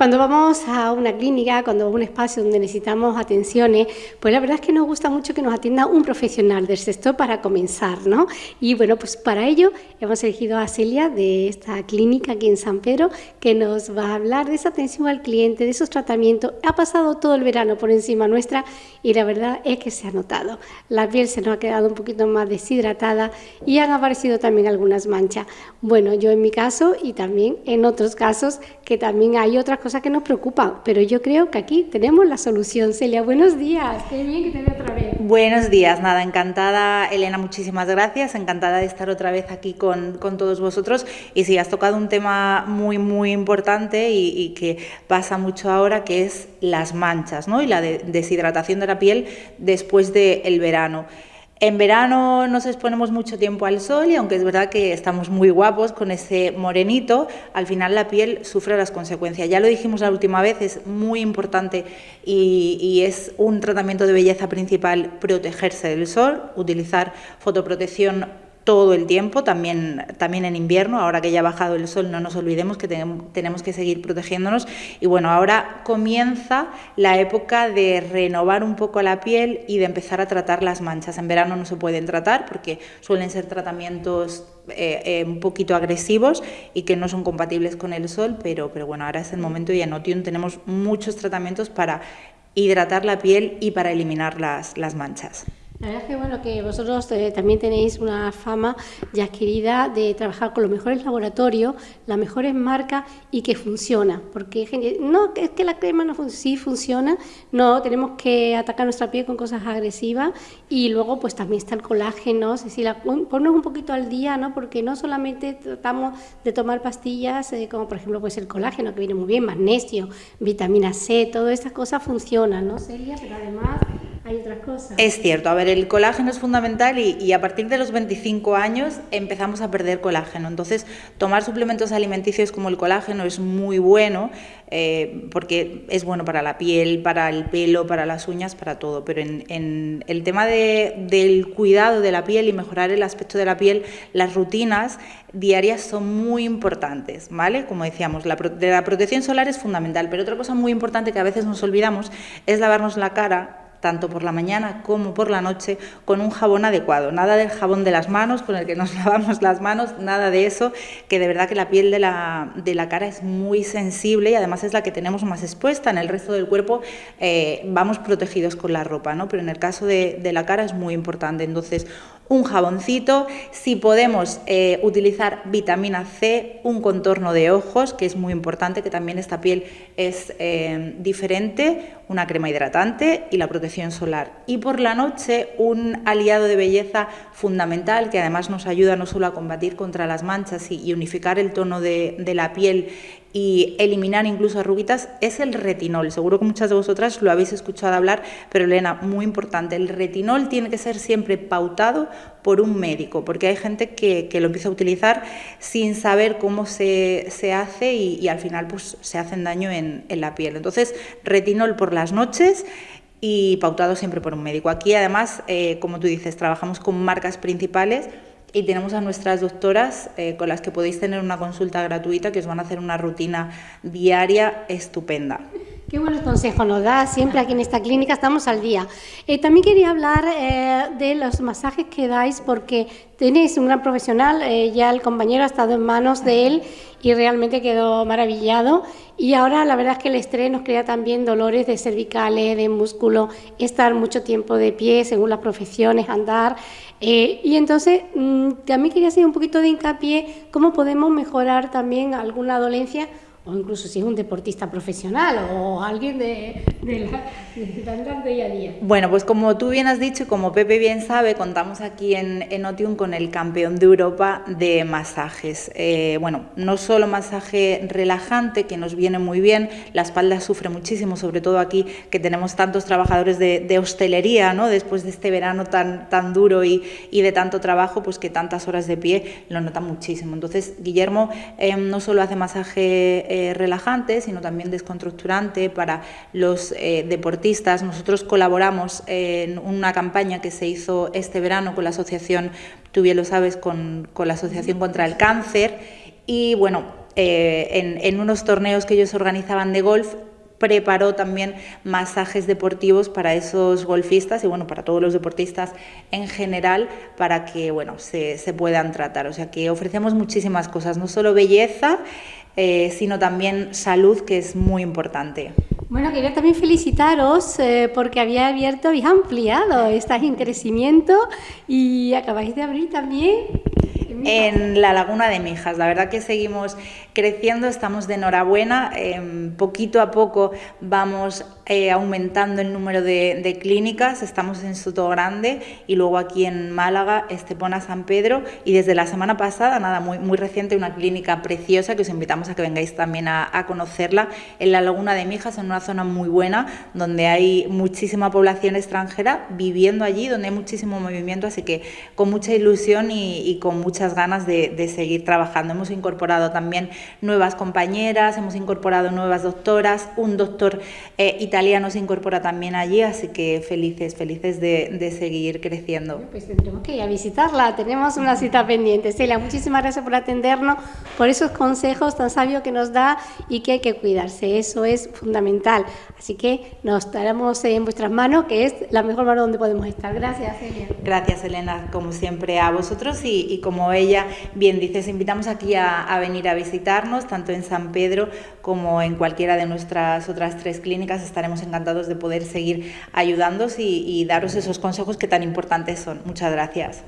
Cuando vamos a una clínica, cuando a un espacio donde necesitamos atenciones, pues la verdad es que nos gusta mucho que nos atienda un profesional del sector para comenzar, ¿no? Y bueno, pues para ello hemos elegido a Celia de esta clínica aquí en San Pedro, que nos va a hablar de esa atención al cliente, de esos tratamientos. Ha pasado todo el verano por encima nuestra y la verdad es que se ha notado. La piel se nos ha quedado un poquito más deshidratada y han aparecido también algunas manchas. Bueno, yo en mi caso y también en otros casos que también hay otras cosas que nos preocupan, pero yo creo que aquí tenemos la solución. Celia, buenos días, qué bien que te veo otra vez. Buenos días, nada, encantada Elena, muchísimas gracias, encantada de estar otra vez aquí con, con todos vosotros y sí, has tocado un tema muy, muy importante y, que pasa mucho ahora, que es las manchas ¿no? y la de deshidratación de la piel después del verano. En verano nos exponemos mucho tiempo al sol y aunque es verdad que estamos muy guapos con ese morenito, al final la piel sufre las consecuencias. Ya lo dijimos la última vez, es muy importante y, y es un tratamiento de belleza principal protegerse del sol, utilizar fotoprotección todo el tiempo, también, también en invierno, ahora que ya ha bajado el sol, no nos olvidemos que tenemos que seguir protegiéndonos. Y bueno, ahora comienza la época de renovar un poco la piel y de empezar a tratar las manchas. En verano no se pueden tratar porque suelen ser tratamientos eh, eh, un poquito agresivos y que no son compatibles con el sol, pero, pero bueno, ahora es el momento y en Otium tenemos muchos tratamientos para hidratar la piel y para eliminar las, las manchas. La verdad es que bueno que vosotros eh, también tenéis una fama ya adquirida de trabajar con los mejores laboratorios, las mejores marcas y que funciona, porque no es que la crema no sí funciona, no tenemos que atacar nuestra piel con cosas agresivas y luego pues también está el colágeno, es decir, ponernos un poquito al día, ¿no? Porque no solamente tratamos de tomar pastillas eh, como por ejemplo pues el colágeno que viene muy bien, magnesio, vitamina C, todas estas cosas funcionan, ¿no, Celia? Pero además Es cierto, a ver, el colágeno es fundamental y, a partir de los 25 años empezamos a perder colágeno. Entonces, tomar suplementos alimenticios como el colágeno es muy bueno eh, porque es bueno para la piel, para el pelo, para las uñas, para todo. Pero en, el tema del cuidado de la piel y mejorar el aspecto de la piel, las rutinas diarias son muy importantes, ¿vale? Como decíamos, la protección solar es fundamental, pero otra cosa muy importante que a veces nos olvidamos es lavarnos la cara tanto por la mañana como por la noche, con un jabón adecuado. Nada del jabón de las manos, con el que nos lavamos las manos, nada de eso, que de verdad que la piel de la, de la cara es muy sensible y además es la que tenemos más expuesta. En el resto del cuerpo eh, vamos protegidos con la ropa, ¿no? pero en el caso de, de la cara es muy importante. Entonces, un jaboncito, si podemos eh, utilizar vitamina C, un contorno de ojos, que es muy importante, que también esta piel es eh, diferente, una crema hidratante y la protección solar. Y por la noche un aliado de belleza fundamental que además nos ayuda no solo a combatir contra las manchas y, unificar el tono de, de la piel y eliminar incluso arruguitas es el retinol. Seguro que muchas de vosotras lo habéis escuchado hablar, pero Elena, muy importante, el retinol tiene que ser siempre pautado por un médico, porque hay gente que, lo empieza a utilizar sin saber cómo se, hace y, al final pues, se hacen daño en, la piel. Entonces, retinol por las noches y pautado siempre por un médico. Aquí además, eh, como tú dices, trabajamos con marcas principales y tenemos a nuestras doctoras eh, con las que podéis tener una consulta gratuita que os van a hacer una rutina diaria estupenda. Qué buenos consejos nos da, siempre aquí en esta clínica estamos al día. Eh, también quería hablar eh, de los masajes que dais porque tenéis un gran profesional, ya el compañero ha estado en manos de él y realmente quedó maravillado. Y ahora la verdad es que el estrés nos crea también dolores de cervicales, de músculo, estar mucho tiempo de pie según las profesiones, andar. Eh, y entonces mm, también quería hacer un poquito de hincapié cómo podemos mejorar también alguna dolencia o incluso si es un deportista profesional o alguien de, de, la, día a día. Bueno, pues como tú bien has dicho y como Pepe bien sabe, contamos aquí en, en Otium con el campeón de Europa de masajes. Eh, bueno, no solo masaje relajante, que nos viene muy bien, la espalda sufre muchísimo, sobre todo aquí que tenemos tantos trabajadores de, de hostelería, ¿no? después de este verano tan, tan duro y, y, de tanto trabajo, pues que tantas horas de pie lo notan muchísimo. Entonces, Guillermo eh, no solo hace masaje eh, relajante, sino también descontracturante para los eh, deportistas. Nosotros colaboramos en una campaña que se hizo este verano con la asociación, tú bien lo sabes, con, con la Asociación contra el Cáncer. Y bueno, en, en unos torneos que ellos organizaban de golf, preparó también masajes deportivos para esos golfistas y bueno, para todos los deportistas en general para que bueno, se, se puedan tratar. O sea que ofrecemos muchísimas cosas, no solo belleza, eh, sino también salud, que es muy importante. Bueno, quería también felicitaros eh, porque había abierto, habéis ampliado, estáis en crecimiento y acabáis de abrir también en la Laguna de Mijas. La verdad que seguimos creciendo, estamos de enhorabuena. Em, poquito a poco vamos eh, aumentando el número de, clínicas. Estamos en Soto Grande y luego aquí en Málaga, Estepona San Pedro. Y desde la semana pasada, nada, muy, muy reciente, una clínica preciosa que os invitamos a que vengáis también a, a conocerla en la Laguna de Mijas, en una zona muy buena donde hay muchísima población extranjera viviendo allí, donde hay muchísimo movimiento. Así que con mucha ilusión y, y con muchas ganas de, seguir trabajando. Hemos incorporado también nuevas compañeras, hemos incorporado nuevas doctoras, un doctor eh, italiano se incorpora también allí, así que felices, felices de, seguir creciendo. Pues tendremos que ir a visitarla, tenemos una cita pendiente. Celia, muchísimas gracias por atendernos, por esos consejos tan sabios que nos da y que hay que cuidarse, eso es fundamental. Así que nos estaremos en vuestras manos, que es la mejor mano donde podemos estar. Gracias, Celia. Gracias, Elena, como siempre a vosotros y, y como ella bien dices, invitamos aquí a, venir a visitarnos, tanto en San Pedro como en cualquiera de nuestras otras tres clínicas. Estaremos encantados de poder seguir ayudándoos y, y daros esos consejos que tan importantes son. Muchas gracias.